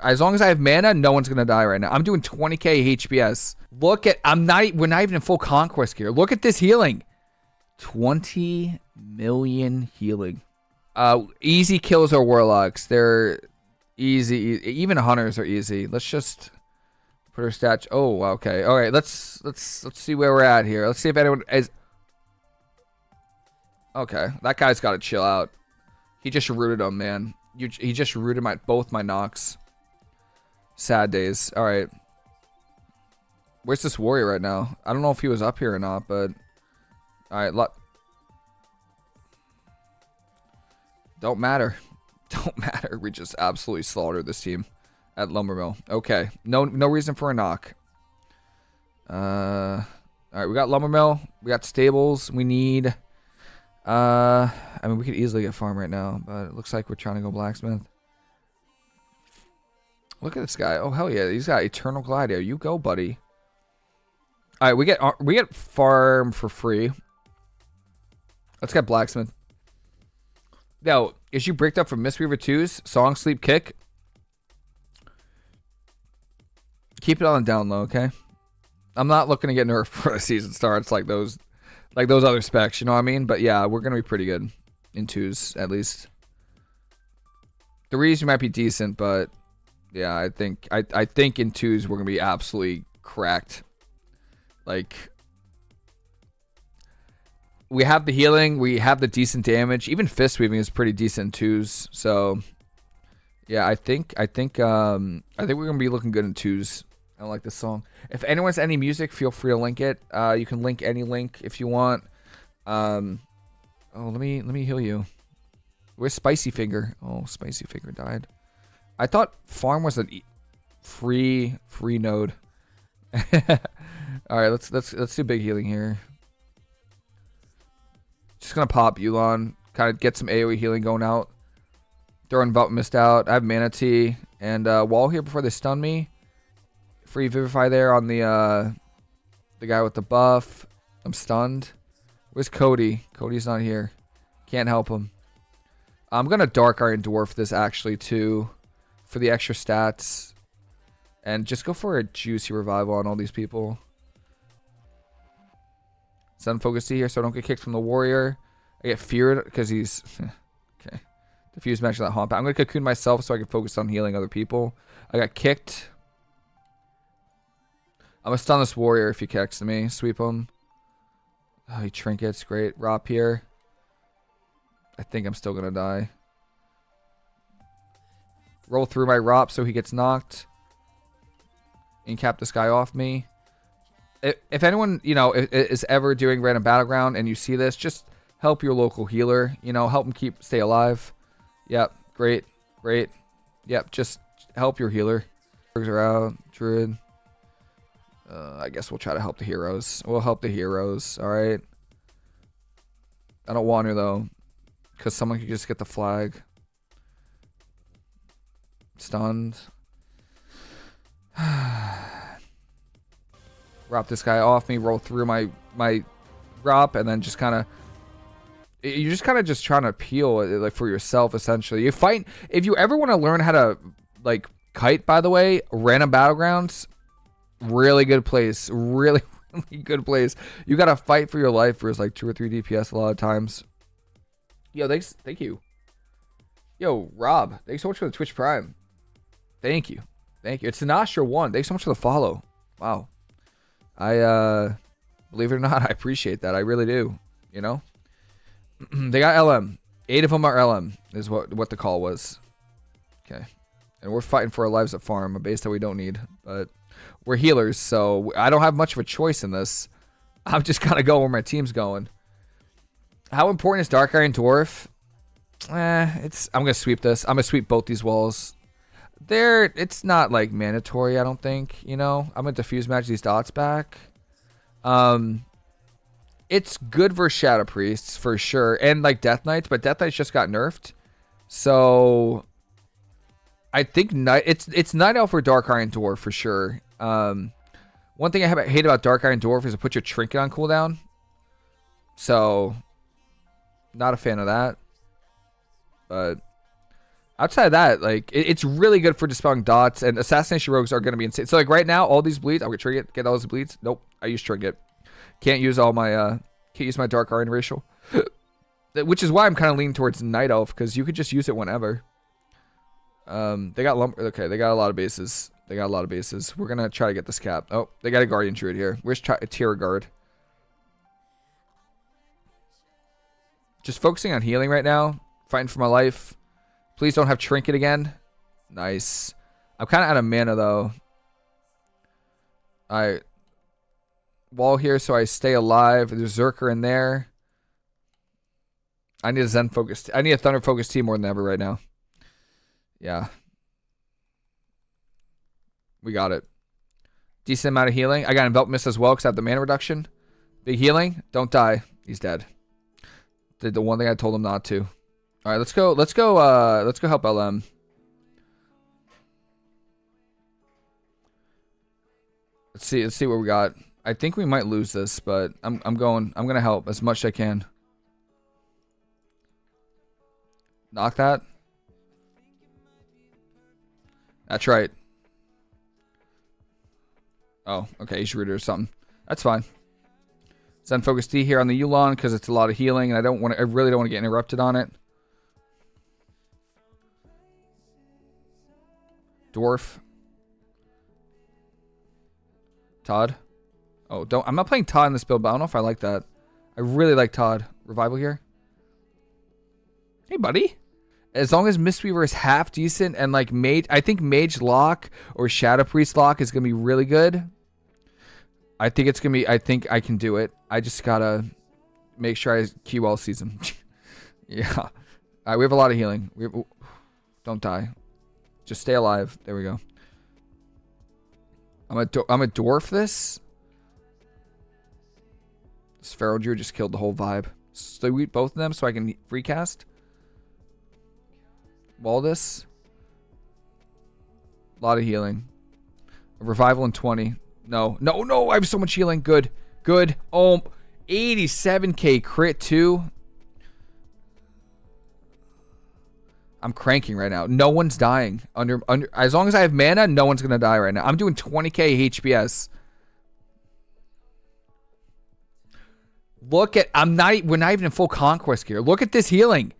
As long as I have mana, no one's gonna die right now. I'm doing 20k HPS. Look at I'm not we're not even in full conquest gear. Look at this healing. 20 million healing. Uh easy kills are warlocks. They're easy even hunters are easy. Let's just put our stats. Oh, okay. All right, let's let's let's see where we're at here. Let's see if anyone is Okay, that guy's got to chill out. He just rooted him, man. You, he just rooted my both my knocks. Sad days. All right. Where's this warrior right now? I don't know if he was up here or not, but all right. Don't matter. Don't matter. We just absolutely slaughtered this team at Lumbermill. Okay. No no reason for a knock. Uh all right, we got Lumbermill, we got stables, we need uh I mean we could easily get farm right now, but it looks like we're trying to go blacksmith. Look at this guy. Oh hell yeah, he's got Eternal Gladio. You go, buddy. All right, we get uh, we get farm for free. Let's get blacksmith. Now, is you bricked up from Mistweaver 2's Song Sleep Kick? Keep it on the down low, okay? I'm not looking to get nerfed for the season starts like those like those other specs, you know what I mean? But yeah, we're gonna be pretty good in twos at least. Threes we might be decent, but yeah, I think I I think in twos we're gonna be absolutely cracked. Like we have the healing, we have the decent damage. Even fist weaving is pretty decent twos. So yeah, I think I think um I think we're gonna be looking good in twos. I like this song. If anyone has any music, feel free to link it. Uh, you can link any link if you want. Um, oh, let me let me heal you. Where's Spicy Finger? Oh, Spicy Finger died. I thought farm was a free free node. All right, let's let's let's do big healing here. Just gonna pop Yu'lon, kind of get some AOE healing going out. Throwing Vault missed out. I have Mana Tea and uh, wall here before they stun me. Free Vivify there on the uh, the guy with the buff. I'm stunned. Where's Cody? Cody's not here. Can't help him. I'm gonna Dark Iron Dwarf this actually too for the extra stats. And just go for a juicy revival on all these people. Zen focus here so I don't get kicked from the warrior. I get feared because he's okay. Diffuse Magic that haunt. I'm gonna cocoon myself so I can focus on healing other people. I got kicked. I'm gonna stun this warrior if he kicks me. Sweep him. Oh, he trinkets. Great. Rop here. I think I'm still gonna die. Roll through my Rop so he gets knocked. And cap this guy off me. If anyone, you know, is ever doing random battleground and you see this, just help your local healer. You know, help him keep stay alive. Yep, great, great. Yep, just help your healer. Are out, druid. Uh, I guess we'll try to help the heroes. We'll help the heroes. All right. I don't want to though, because someone could just get the flag. Stunned. Rop this guy off me, roll through my my Rop, and then just kind of you're just kind of just trying to peel uh, like for yourself essentially. You fight if you ever want to learn how to like kite. By the way, random battlegrounds, really good place, really really good place. You gotta fight for your life for like two or three DPS a lot of times. Yo, thanks, thank you. Yo, Rob, thanks so much for the Twitch Prime. Thank you. Thank you. It's Sinastra one. Thanks so much for the follow. Wow. I uh believe it or not, I appreciate that. I really do. You know? they got LM. Eight of them are LM, is what what the call was. Okay. And we're fighting for our lives at farm, a base that we don't need. But we're healers, so I don't have much of a choice in this. I'm just going to go where my team's going. How important is Dark Iron Dwarf? Eh, it's. I'm gonna sweep this. I'm gonna sweep both these walls there it's not like mandatory i don't think you know? I'm gonna diffuse magic these dots back. Um it's good for shadow priests for sure and like death knights but death knights just got nerfed. So i think night it's it's night elf or dark iron dwarf for sure. Um one thing i have, hate about dark iron dwarf is to put your trinket on cooldown. So not a fan of that. But outside of that, like it, it's really good for dispelling dots and assassination rogues are going to be insane. So like right now, all these bleeds, I'll get Trinket, get all those bleeds. Nope, I use Trinket. Can't use all my uh, can't use my Dark Iron racial, which is why I'm kind of leaning towards Night Elf because you could just use it whenever. Um, they got lumber. Okay, they got a lot of bases. They got a lot of bases. We're gonna try to get this cap. Oh, they got a Guardian Druid here. Where's Tier Guard? Just focusing on healing right now. Fighting for my life. Please don't have Trinket again. Nice. I'm kind of out of mana, though. I wall here so I stay alive. There's Zerker in there. I need a Zen focus. I need a Thunder Focus Tea more than ever right now. Yeah. We got it. Decent amount of healing. I got Envelop Mist as well because I have the mana reduction. Big healing. Don't die. He's dead. Did the one thing I told him not to. All right, let's go. Let's go. Uh, let's go help LM. Let's see. Let's see what we got. I think we might lose this, but I'm I'm going. I'm gonna help as much as I can. Knock that. That's right. Oh, okay, he's rooted or something. That's fine. Zen Focus Tea here on the Yu'lon because it's a lot of healing, and I don't want. I really don't want to get interrupted on it. Dwarf. Todd. Oh, don't. I'm not playing Todd in this build, but I don't know if I like that. I really like Todd. Revival here. Hey, buddy. As long as Mistweaver is half decent and like Mage, I think Mage Lock or Shadow Priest Lock is gonna be really good. I think it's gonna be. I think I can do it. I just gotta make sure I key well season. yeah. All right, we have a lot of healing. We have, don't die. Just stay alive. There we go. I'm a I'm a dwarf this. This Feral Druid just killed the whole vibe. Sweep both of them so I can recast. Waldus. A lot of healing. A revival in 20. No, no, no. I have so much healing. Good. Good. Oh, 87k crit too. I'm cranking right now. No one's dying. Under under as long as I have mana, no one's gonna die right now. I'm doing 20k HPS. Look at I'm not we're not even in full conquest here. Look at this healing.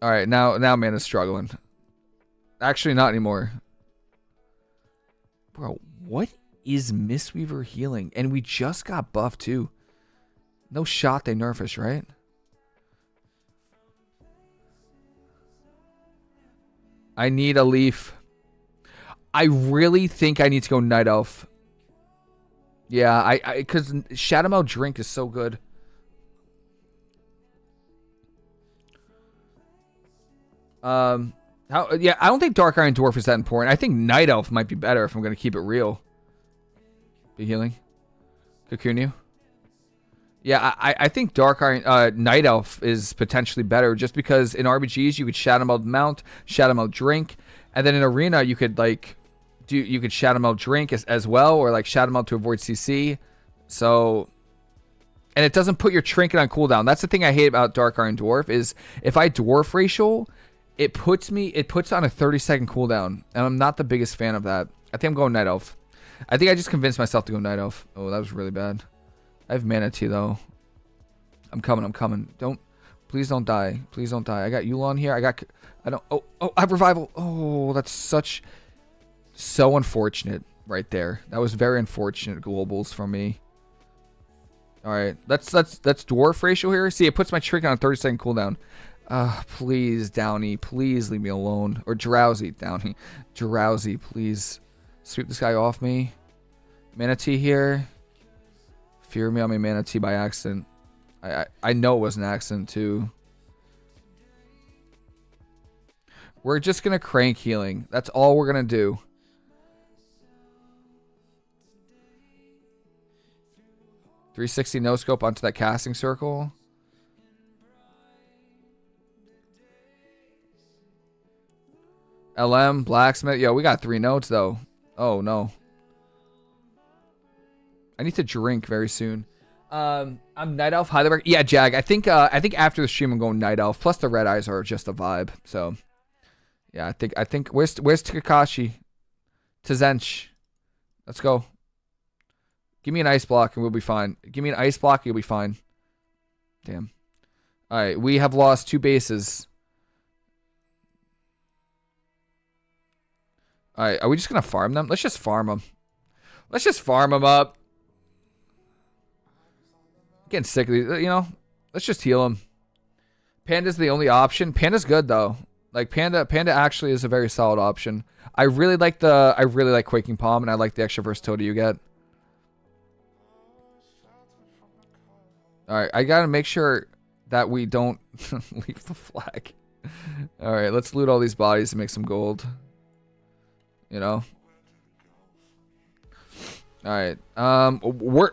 All right, now now mana's struggling. Actually, not anymore. Bro, what is Mistweaver healing? And we just got buffed too. No shot they nerf us, right? I need a leaf. I really think I need to go Night Elf. Yeah, I I, because Shadowmeld Drink is so good. Um, how? Yeah, I don't think Dark Iron Dwarf is that important. I think Night Elf might be better if I'm to keep it real. Be healing. Cocoon you. Yeah, I, I think Dark Iron uh, Night Elf is potentially better just because in RBGs you could Shadow Meld Mount, Shadow Meld Drink, and then in Arena you could like do you could Shadow Meld Drink as, as well or like Shadow Meld to avoid CC. So and it doesn't put your trinket on cooldown. That's the thing I hate about Dark Iron Dwarf is if I dwarf racial, it puts me it puts on a 30 second cooldown, and I'm not the biggest fan of that. I think I'm going Night Elf. I think I just convinced myself to go Night Elf. Oh, that was really bad. I have Mana Tea, though. I'm coming. I'm coming. Don't. Please don't die. Please don't die. I got Yu'lon here. I got. I don't. Oh. Oh. I have revival. Oh, that's such. So unfortunate right there. That was very unfortunate globals for me. All right. that's that's let's dwarf racial here. See, it puts my trick on a 30 second cooldown. Uh, please, Downy, please leave me alone. Or Drowsy, Downy. Drowsy, please. Sweep this guy off me. Mana Tea here. Fear me on my Mana Tea by accident. I, I, I know it was an accident too. We're just to crank healing. That's all we're to do. Three sixty no scope onto that casting circle. LM, blacksmith. Yo, we got three notes though. Oh no. I need to drink very soon. Um, I'm Night Elf Heidelberg. Yeah, Jag. I think uh, I think after the stream I'm going Night Elf. Plus the red eyes are just a vibe. So, yeah, I think I think where's where's Takashi? Tazench. Let's go. Give me an ice block and we'll be fine. Give me an ice block, you'll be fine. Damn. All right, we have lost two bases. All right, are we just gonna farm them? Let's just farm them. Let's just farm them up. Getting sick of these, you know. Let's just heal them. Panda's the only option. Panda's good though. Like Panda, Panda actually is a very solid option. I really like the, I really like Quaking Palm, and I like the extra versatility you get. All right, I gotta make sure that we don't leave the flag. All right, let's loot all these bodies and make some gold. You know. All right, um, we're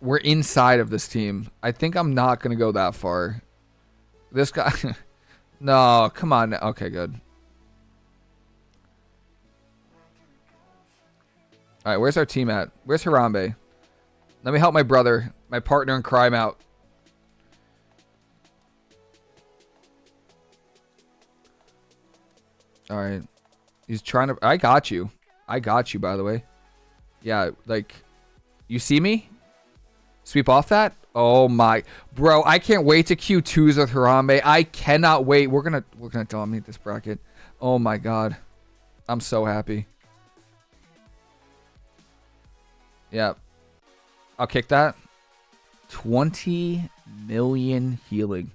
we're inside of this team. I think I'm not gonna go that far. This guy. no, come on. Okay, good. All right, where's our team at? Where's Harambe? Let me help my brother, my partner in crime out. All right. He's trying to... I got you. I got you, by the way. Yeah, like... You see me? Sweep off that? Oh my... Bro, I can't wait to Q2s with Harambe. I cannot wait. We're gonna... We're gonna dominate this bracket. Oh my god. I'm so happy. Yeah. I'll kick that. 20 million healing.